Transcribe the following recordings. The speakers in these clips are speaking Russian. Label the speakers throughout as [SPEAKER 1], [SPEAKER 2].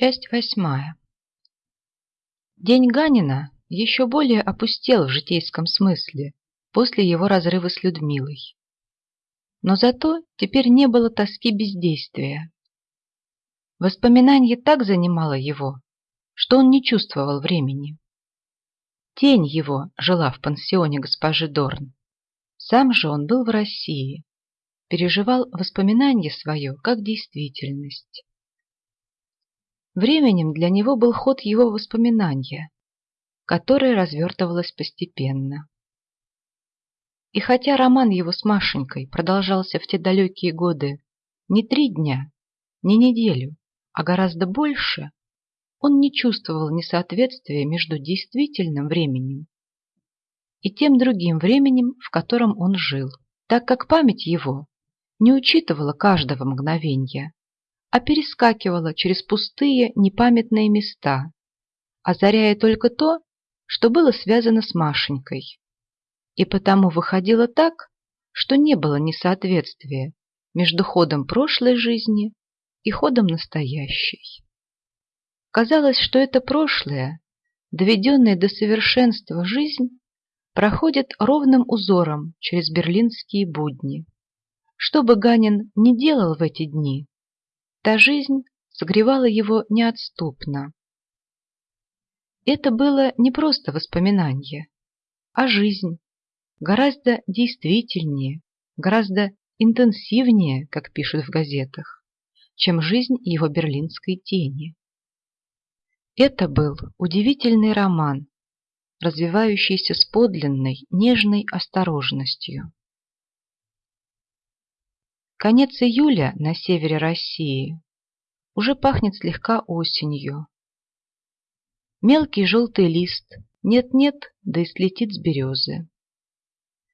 [SPEAKER 1] Часть восьмая. День Ганина еще более опустел в житейском смысле после его разрыва с Людмилой. Но зато теперь не было тоски бездействия. Воспоминание так занимало его, что он не чувствовал времени. Тень его жила в пансионе госпожи Дорн. Сам же он был в России, переживал воспоминание свое как действительность. Временем для него был ход его воспоминания, которое развертывалось постепенно. И хотя роман его с Машенькой продолжался в те далекие годы не три дня, не неделю, а гораздо больше, он не чувствовал несоответствия между действительным временем и тем другим временем, в котором он жил, так как память его не учитывала каждого мгновения, а перескакивала через пустые непамятные места, озаряя только то, что было связано с Машенькой. И потому выходило так, что не было несоответствия между ходом прошлой жизни и ходом настоящей. Казалось, что это прошлое, доведенное до совершенства жизнь, проходит ровным узором через берлинские будни. Что бы Ганин не делал в эти дни, Та жизнь согревала его неотступно. Это было не просто воспоминание, а жизнь, гораздо действительнее, гораздо интенсивнее, как пишут в газетах, чем жизнь его берлинской тени. Это был удивительный роман, развивающийся с подлинной, нежной осторожностью. Конец июля на севере России уже пахнет слегка осенью. Мелкий желтый лист нет-нет, да и слетит с березы.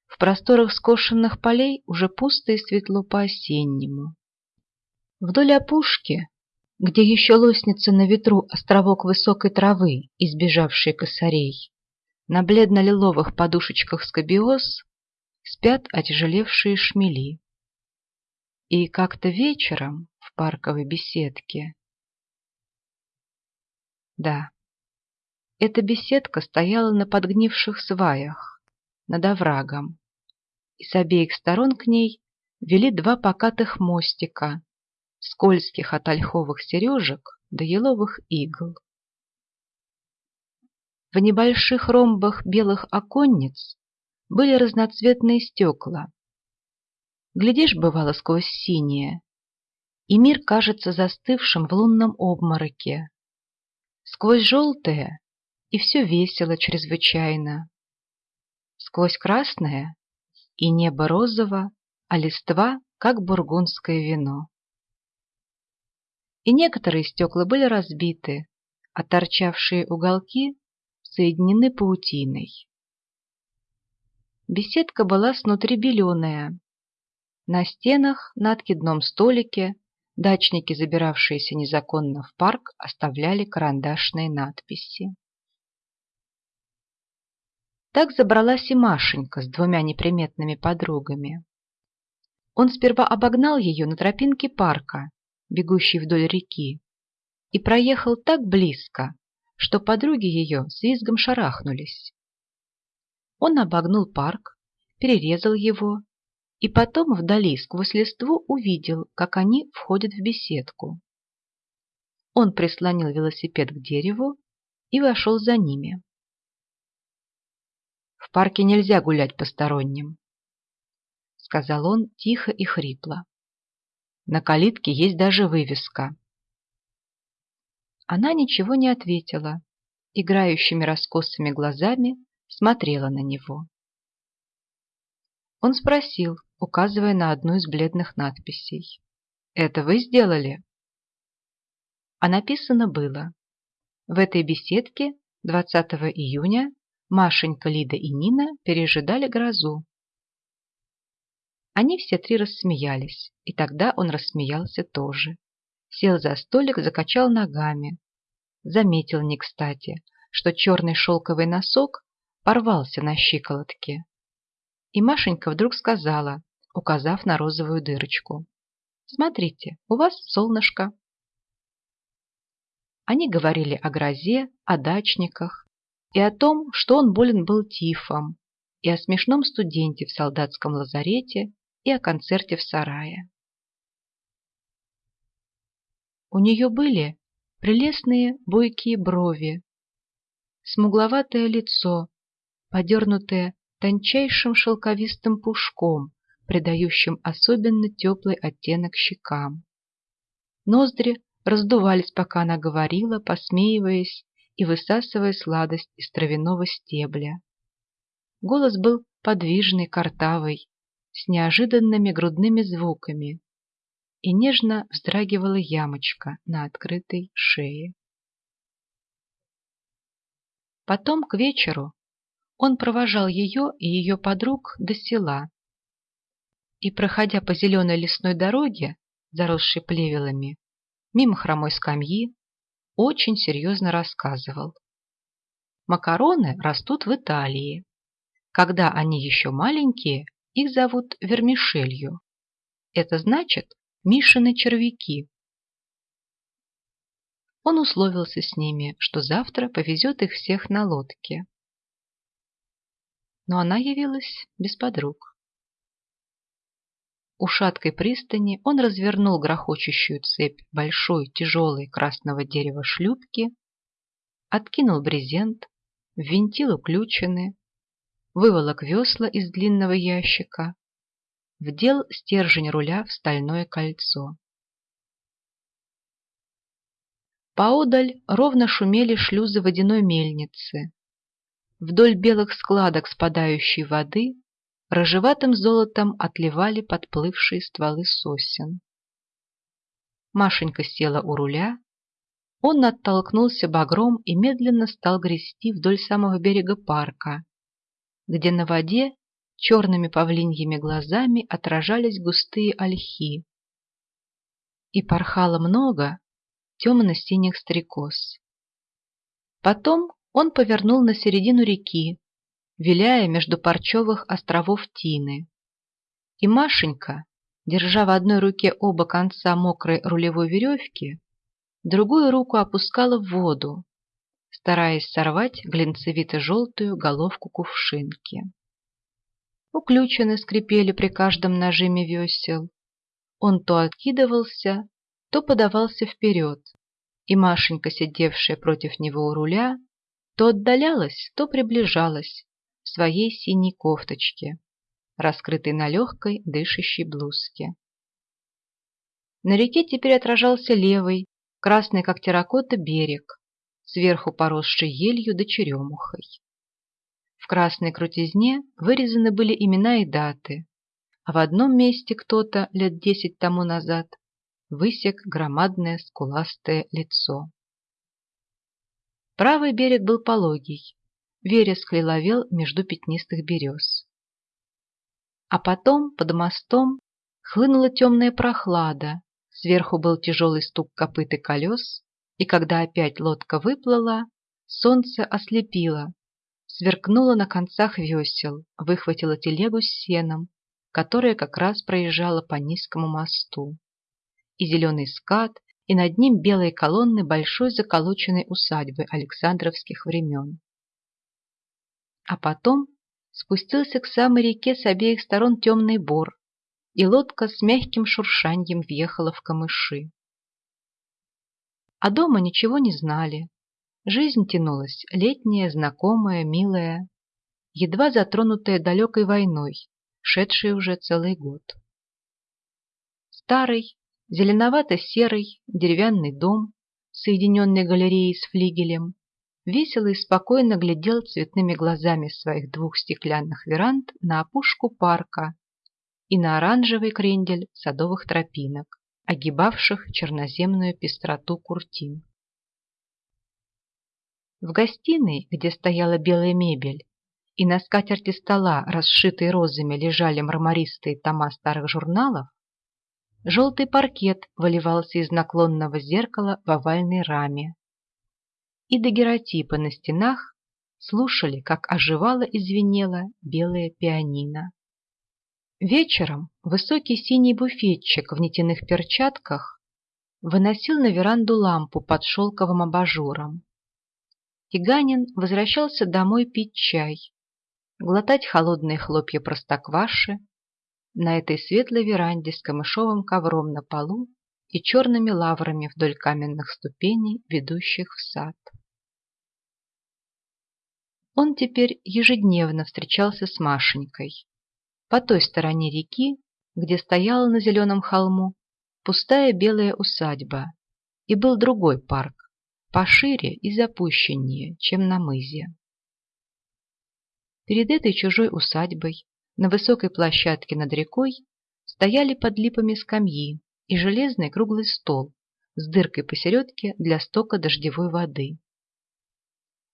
[SPEAKER 1] В просторах скошенных полей уже пусто и светло по-осеннему. Вдоль опушки, где еще лоснится на ветру островок высокой травы, избежавшей косарей, на бледно-лиловых подушечках скобиоз спят отяжелевшие шмели. И как-то вечером в парковой беседке... Да, эта беседка стояла на подгнивших сваях, над оврагом, и с обеих сторон к ней вели два покатых мостика, скользких от ольховых сережек до еловых игл. В небольших ромбах белых оконниц были разноцветные стекла, Глядишь, бывало, сквозь синее, и мир кажется застывшим в лунном обмороке. Сквозь желтое и все весело чрезвычайно. Сквозь красное и небо розово, а листва, как бургундское вино. И некоторые стекла были разбиты, а торчавшие уголки соединены паутиной. Беседка была снутри беленая, на стенах, на откидном столике, дачники, забиравшиеся незаконно в парк, оставляли карандашные надписи. Так забралась и Машенька с двумя неприметными подругами. Он сперва обогнал ее на тропинке парка, бегущей вдоль реки, и проехал так близко, что подруги ее с визгом шарахнулись. Он обогнул парк, перерезал его и потом вдали сквозь листву увидел, как они входят в беседку. Он прислонил велосипед к дереву и вошел за ними. «В парке нельзя гулять посторонним», — сказал он тихо и хрипло. «На калитке есть даже вывеска». Она ничего не ответила, играющими раскосыми глазами смотрела на него. Он спросил, указывая на одну из бледных надписей. «Это вы сделали?» А написано было «В этой беседке 20 июня Машенька, Лида и Нина пережидали грозу». Они все три рассмеялись, и тогда он рассмеялся тоже. Сел за столик, закачал ногами. Заметил не кстати, что черный шелковый носок порвался на щиколотке. И Машенька вдруг сказала, указав на розовую дырочку. «Смотрите, у вас солнышко». Они говорили о грозе, о дачниках и о том, что он болен был тифом, и о смешном студенте в солдатском лазарете, и о концерте в сарае. У нее были прелестные бойкие брови, смугловатое лицо, подернутое тончайшим шелковистым пушком, придающим особенно теплый оттенок щекам. Ноздри раздувались, пока она говорила, посмеиваясь и высасывая сладость из травяного стебля. Голос был подвижный, картавый, с неожиданными грудными звуками, и нежно вздрагивала ямочка на открытой шее. Потом к вечеру он провожал ее и ее подруг до села. И, проходя по зеленой лесной дороге, заросшей плевелами, мимо хромой скамьи, очень серьезно рассказывал. Макароны растут в Италии. Когда они еще маленькие, их зовут вермишелью. Это значит Мишины червяки. Он условился с ними, что завтра повезет их всех на лодке. Но она явилась без подруг. У шаткой пристани он развернул грохочущую цепь большой тяжелой красного дерева шлюпки, откинул брезент, ввинтил уключены, выволок весла из длинного ящика, вдел стержень руля в стальное кольцо. Поодаль ровно шумели шлюзы водяной мельницы. Вдоль белых складок спадающей воды рыжеватым золотом отливали подплывшие стволы сосен. Машенька села у руля, он оттолкнулся багром и медленно стал грести вдоль самого берега парка, где на воде черными павлиньими глазами отражались густые ольхи. И порхало много темно-синих стрекоз. Потом он повернул на середину реки, виляя между парчевых островов Тины. И Машенька, держа в одной руке оба конца мокрой рулевой веревки, другую руку опускала в воду, стараясь сорвать глинцевито-желтую головку кувшинки. Уключены скрипели при каждом нажиме весел. Он то откидывался, то подавался вперед, и Машенька, сидевшая против него у руля, то отдалялась, то приближалась в своей синей кофточке, раскрытой на легкой дышащей блузке. На реке теперь отражался левый, красный как терракота берег, сверху поросший елью да черемухой. В красной крутизне вырезаны были имена и даты, а в одном месте кто-то лет десять тому назад высек громадное скуластое лицо. Правый берег был пологий, вереск лиловел между пятнистых берез. А потом, под мостом, хлынула темная прохлада, сверху был тяжелый стук копыт и колес, и когда опять лодка выплыла, солнце ослепило, сверкнуло на концах весел, выхватило телегу с сеном, которая как раз проезжала по низкому мосту. И зеленый скат, и над ним белые колонны большой заколоченной усадьбы Александровских времен. А потом спустился к самой реке с обеих сторон темный бор, и лодка с мягким шуршаньем въехала в камыши. А дома ничего не знали. Жизнь тянулась, летняя, знакомая, милая, едва затронутая далекой войной, шедшей уже целый год. Старый, зеленовато-серый деревянный дом, соединенный галереей с флигелем, весело и спокойно глядел цветными глазами своих двух стеклянных веранд на опушку парка и на оранжевый крендель садовых тропинок огибавших черноземную пестроту куртин. В гостиной, где стояла белая мебель, и на скатерти стола, расшитой розами, лежали мармаристые тома старых журналов, желтый паркет выливался из наклонного зеркала в овальной раме. И дагеротипы на стенах слушали, как оживало и звенело белое пианино. Вечером высокий синий буфетчик в нитяных перчатках выносил на веранду лампу под шелковым абажуром. Тиганин возвращался домой пить чай, глотать холодные хлопья простокваши на этой светлой веранде с камышовым ковром на полу и черными лаврами вдоль каменных ступеней, ведущих в сад. Он теперь ежедневно встречался с Машенькой. По той стороне реки, где стояла на зеленом холму пустая белая усадьба, и был другой парк, пошире и запущеннее, чем на мызе. Перед этой чужой усадьбой на высокой площадке над рекой стояли под липами скамьи и железный круглый стол с дыркой посередке для стока дождевой воды.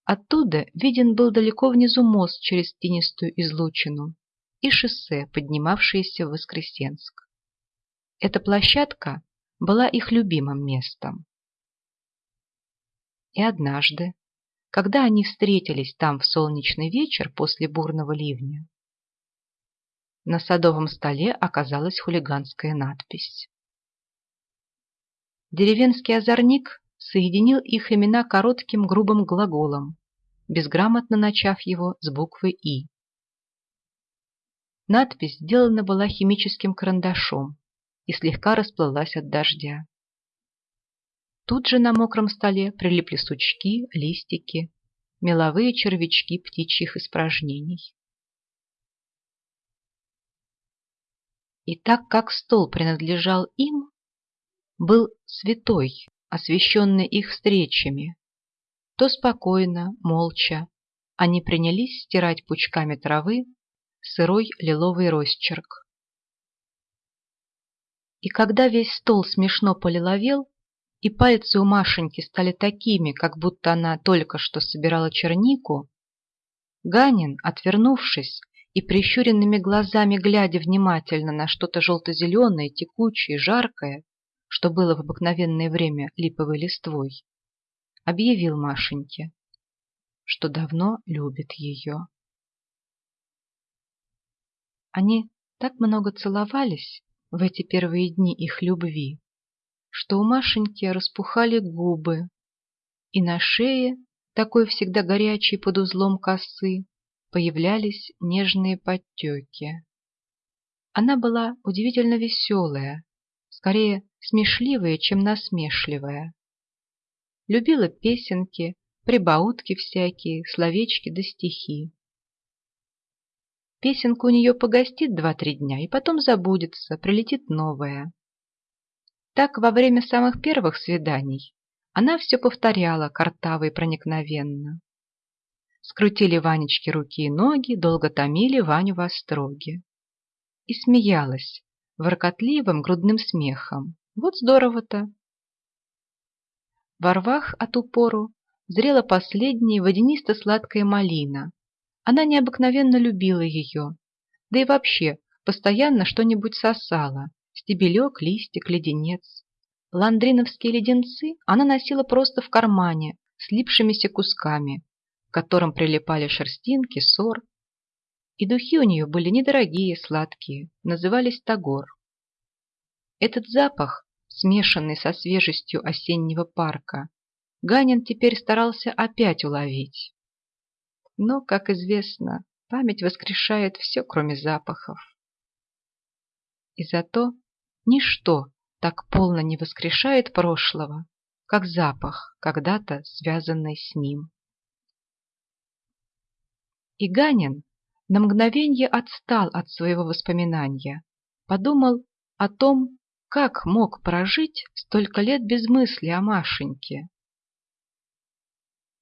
[SPEAKER 1] Оттуда виден был далеко внизу мост через тенистую излучину и шоссе, поднимавшееся в Воскресенск. Эта площадка была их любимым местом. И однажды, когда они встретились там в солнечный вечер после бурного ливня, на садовом столе оказалась хулиганская надпись. Деревенский озорник соединил их имена коротким грубым глаголом безграмотно начав его с буквы «И». Надпись сделана была химическим карандашом и слегка расплылась от дождя. Тут же на мокром столе прилипли сучки, листики, меловые червячки птичьих испражнений. И так как стол принадлежал им, был святой, освященный их встречами, то спокойно, молча, они принялись стирать пучками травы сырой лиловый росчерк. И когда весь стол смешно полиловел, и пальцы у Машеньки стали такими, как будто она только что собирала чернику, Ганин, отвернувшись и прищуренными глазами глядя внимательно на что-то желто-зеленое, текучее, жаркое, что было в обыкновенное время липовой листвой, объявил Машеньке, что давно любит ее. Они так много целовались в эти первые дни их любви, что у Машеньки распухали губы, и на шее, такой всегда горячей под узлом косы, появлялись нежные подтеки. Она была удивительно веселая, скорее смешливая, чем насмешливая любила песенки, прибаутки всякие, словечки да стихи. Песенка у нее погостит два-три дня и потом забудется, прилетит новая. Так во время самых первых свиданий она все повторяла картаво и проникновенно. Скрутили Ванечке руки и ноги, долго томили Ваню в остроге. И смеялась воркотливым грудным смехом. Вот здорово-то! Во рвах от упору зрела последняя водянисто-сладкая малина. Она необыкновенно любила ее, да и вообще постоянно что-нибудь сосала, стебелек, листик, леденец. Ландриновские леденцы она носила просто в кармане, слипшимися кусками, к которым прилипали шерстинки, сор. И духи у нее были недорогие, сладкие, назывались тагор. Этот запах смешанный со свежестью осеннего парка, Ганин теперь старался опять уловить. Но, как известно, память воскрешает все, кроме запахов. И зато ничто так полно не воскрешает прошлого, как запах, когда-то связанный с ним. И Ганин на мгновенье отстал от своего воспоминания, подумал о том, как мог прожить столько лет без мысли о Машеньке?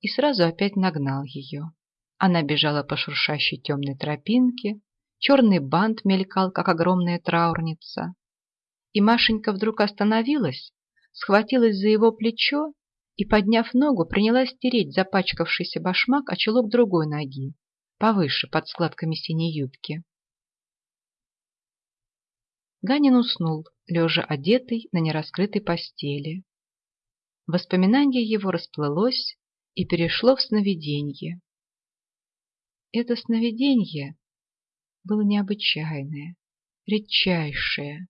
[SPEAKER 1] И сразу опять нагнал ее. Она бежала по шуршащей темной тропинке, черный бант мелькал, как огромная траурница. И Машенька вдруг остановилась, схватилась за его плечо и, подняв ногу, принялась тереть запачкавшийся башмак о чулок другой ноги, повыше, под складками синей юбки. Ганин уснул, лежа одетый на нераскрытой постели. Воспоминание его расплылось и перешло в сновиденье. Это сновиденье было необычайное, редчайшее,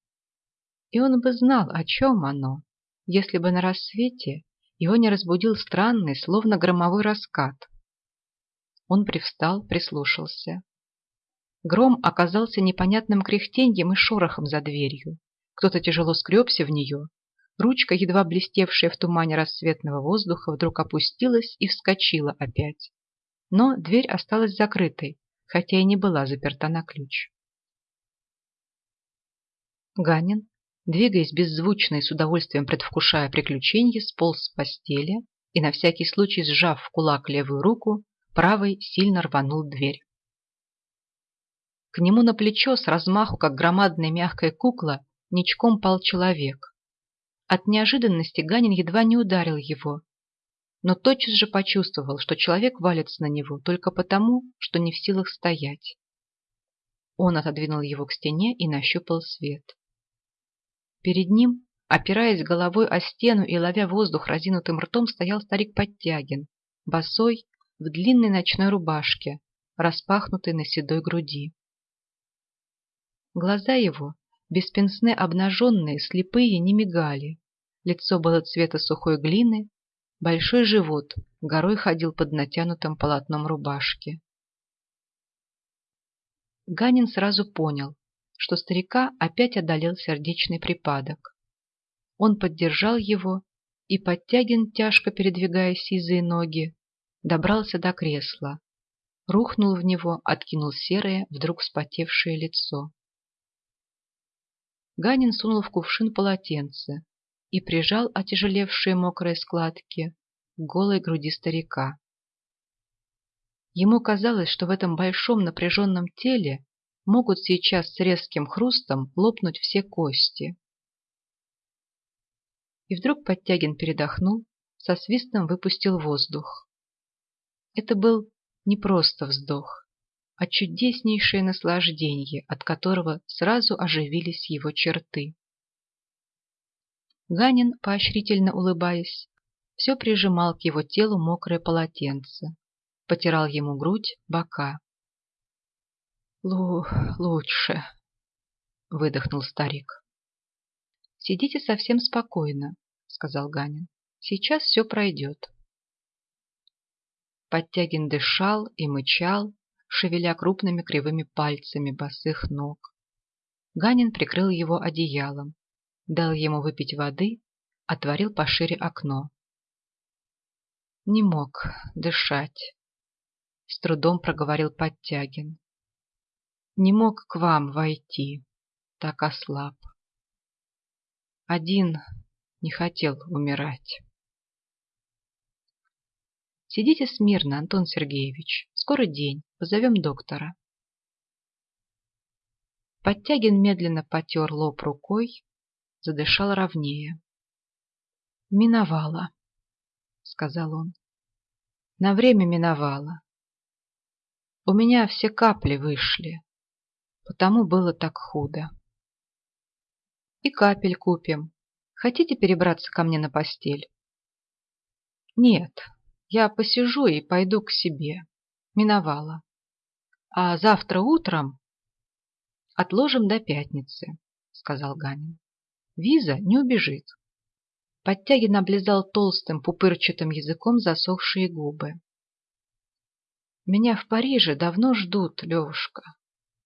[SPEAKER 1] и он бы знал, о чем оно, если бы на рассвете его не разбудил странный, словно громовой раскат. Он привстал, прислушался. Гром оказался непонятным кряхтеньем и шорохом за дверью. Кто-то тяжело скребся в нее. Ручка, едва блестевшая в тумане рассветного воздуха, вдруг опустилась и вскочила опять. Но дверь осталась закрытой, хотя и не была заперта на ключ. Ганин, двигаясь беззвучно и с удовольствием предвкушая приключенье, сполз с постели и, на всякий случай сжав в кулак левую руку, правой сильно рванул дверь. К нему на плечо с размаху, как громадная мягкая кукла, ничком пал человек. От неожиданности Ганин едва не ударил его, но тотчас же почувствовал, что человек валится на него только потому, что не в силах стоять. Он отодвинул его к стене и нащупал свет. Перед ним, опираясь головой о стену и ловя воздух разинутым ртом, стоял старик Подтягин, босой, в длинной ночной рубашке, распахнутой на седой груди. Глаза его, беспенсне обнаженные, слепые, не мигали. Лицо было цвета сухой глины, большой живот горой ходил под натянутым полотном рубашки. Ганин сразу понял, что старика опять одолел сердечный припадок. Он поддержал его, и Подтягин, тяжко передвигая сизые ноги, добрался до кресла, рухнул в него, откинул серое, вдруг вспотевшее лицо. Ганин сунул в кувшин полотенце и прижал отяжелевшие мокрые складки к голой груди старика. Ему казалось, что в этом большом напряженном теле могут сейчас с резким хрустом лопнуть все кости. И вдруг Подтягин передохнул, со свистом выпустил воздух. Это был не просто вздох, а чудеснейшее наслаждение, от которого сразу оживились его черты. Ганин, поощрительно улыбаясь, все прижимал к его телу мокрое полотенце, потирал ему грудь, бока. «Лу... лучше», — выдохнул старик. «Сидите совсем спокойно», — сказал Ганин. «Сейчас все пройдет». Подтягин дышал и мычал, шевеля крупными кривыми пальцами босых ног. Ганин прикрыл его одеялом, дал ему выпить воды, отворил пошире окно. Не мог дышать. С трудом проговорил Подтягин. Не мог к вам войти, так ослаб. Один не хотел умирать. Сидите смирно, Антон Сергеевич. Скоро день. Позовем доктора. Подтягин медленно потер лоб рукой, задышал ровнее. «Миновало», — сказал он. «На время миновало. У меня все капли вышли, потому было так худо. И капель купим. Хотите перебраться ко мне на постель?» «Нет, я посижу и пойду к себе. Миновало. А завтра утром отложим до пятницы, сказал Ганин. Виза не убежит. Подтягин облизал толстым пупырчатым языком засохшие губы. Меня в Париже давно ждут, Левушка,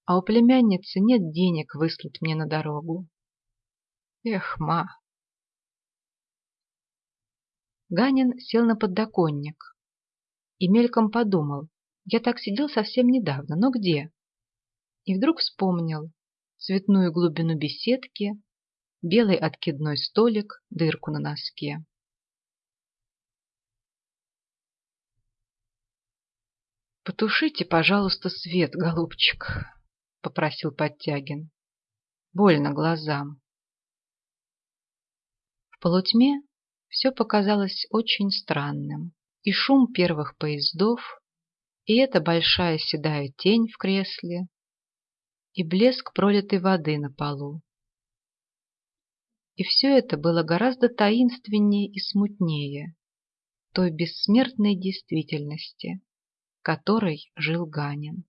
[SPEAKER 1] а у племянницы нет денег выслать мне на дорогу. Эх, ма, Ганин сел на подоконник и мельком подумал, я так сидел совсем недавно, но где? И вдруг вспомнил цветную глубину беседки, белый откидной столик, дырку на носке. «Потушите, пожалуйста, свет, голубчик», — попросил Подтягин. «Больно глазам». В полутьме все показалось очень странным. И шум первых поездов, и эта большая седая тень в кресле, и блеск пролитой воды на полу. И все это было гораздо таинственнее и смутнее той бессмертной действительности, которой жил Ганин.